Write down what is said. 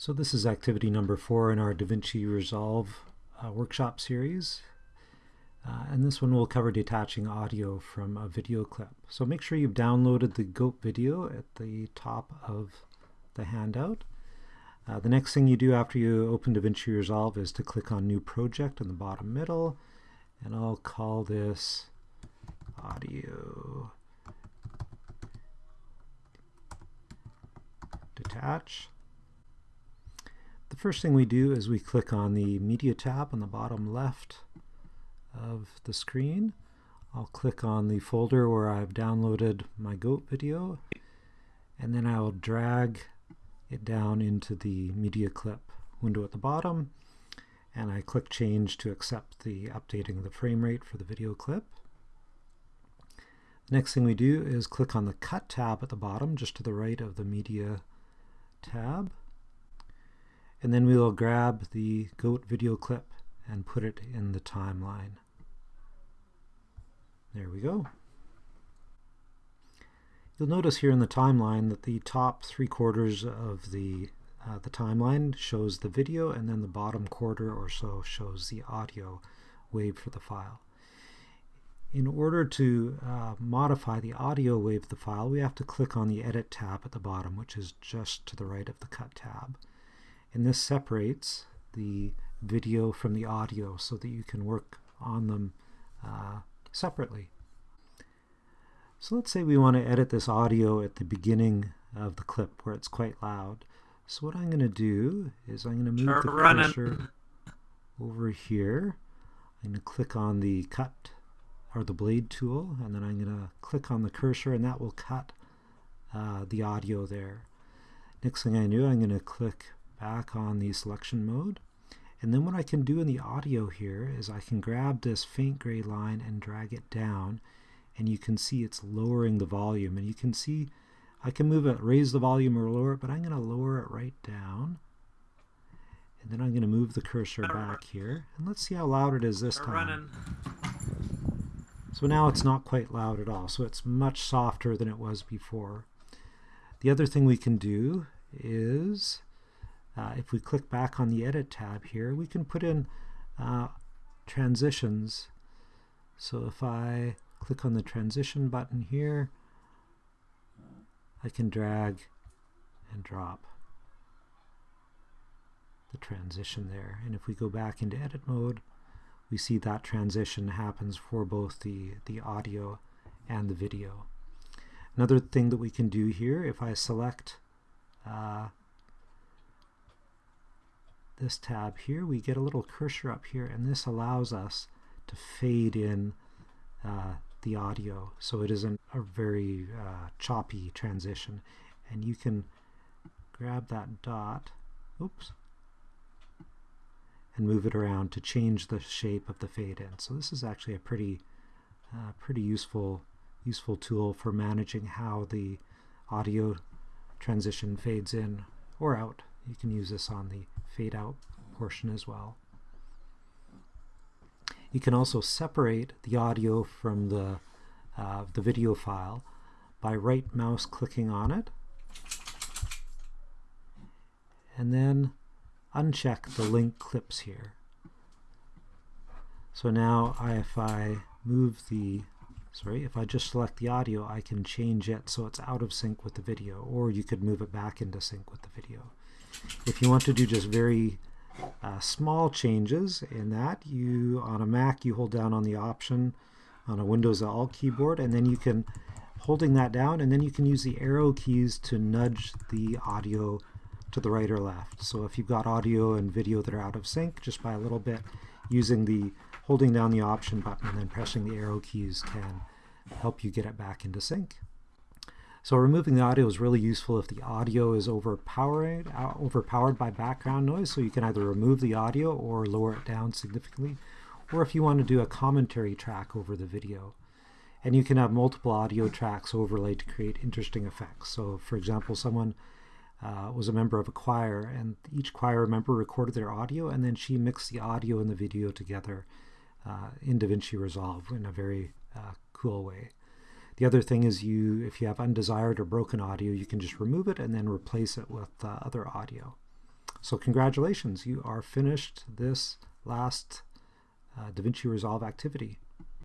So this is activity number four in our DaVinci Resolve uh, workshop series. Uh, and this one will cover detaching audio from a video clip. So make sure you've downloaded the GOAT video at the top of the handout. Uh, the next thing you do after you open DaVinci Resolve is to click on New Project in the bottom middle. And I'll call this Audio Detach. First thing we do is we click on the Media tab on the bottom left of the screen. I'll click on the folder where I've downloaded my GOAT video and then I'll drag it down into the media clip window at the bottom and I click change to accept the updating the frame rate for the video clip. The next thing we do is click on the cut tab at the bottom just to the right of the media tab and then we will grab the goat video clip and put it in the timeline. There we go. You'll notice here in the timeline that the top three quarters of the uh, the timeline shows the video and then the bottom quarter or so shows the audio wave for the file. In order to uh, modify the audio wave of the file, we have to click on the Edit tab at the bottom, which is just to the right of the Cut tab and this separates the video from the audio so that you can work on them uh, separately. So let's say we want to edit this audio at the beginning of the clip where it's quite loud. So what I'm going to do is I'm going to move the cursor over here. I'm going to click on the cut or the blade tool and then I'm going to click on the cursor and that will cut uh, the audio there. Next thing I do I'm going to click back on the selection mode. And then what I can do in the audio here is I can grab this faint gray line and drag it down and you can see it's lowering the volume and you can see I can move it, raise the volume or lower it, but I'm going to lower it right down. And then I'm going to move the cursor back here. And let's see how loud it is this time. Running. So now it's not quite loud at all. So it's much softer than it was before. The other thing we can do is uh, if we click back on the Edit tab here, we can put in uh, transitions. So if I click on the transition button here, I can drag and drop the transition there. And if we go back into edit mode, we see that transition happens for both the, the audio and the video. Another thing that we can do here, if I select uh, this tab here, we get a little cursor up here, and this allows us to fade in uh, the audio so it isn't a very uh, choppy transition. And you can grab that dot, oops, and move it around to change the shape of the fade in. So this is actually a pretty, uh, pretty useful, useful tool for managing how the audio transition fades in or out. You can use this on the fade out portion as well. You can also separate the audio from the, uh, the video file by right mouse clicking on it and then uncheck the link clips here. So now if I move the, sorry, if I just select the audio, I can change it so it's out of sync with the video, or you could move it back into sync with the video. If you want to do just very uh, small changes in that, you on a Mac you hold down on the option on a Windows Alt keyboard and then you can holding that down and then you can use the arrow keys to nudge the audio to the right or left. So if you've got audio and video that are out of sync just by a little bit using the holding down the option button and then pressing the arrow keys can help you get it back into sync. So removing the audio is really useful if the audio is overpowered, uh, overpowered by background noise. So you can either remove the audio or lower it down significantly. Or if you want to do a commentary track over the video. And you can have multiple audio tracks overlaid to create interesting effects. So for example, someone uh, was a member of a choir and each choir member recorded their audio and then she mixed the audio and the video together uh, in DaVinci Resolve in a very uh, cool way. The other thing is you, if you have undesired or broken audio, you can just remove it and then replace it with uh, other audio. So congratulations, you are finished this last uh, DaVinci Resolve activity.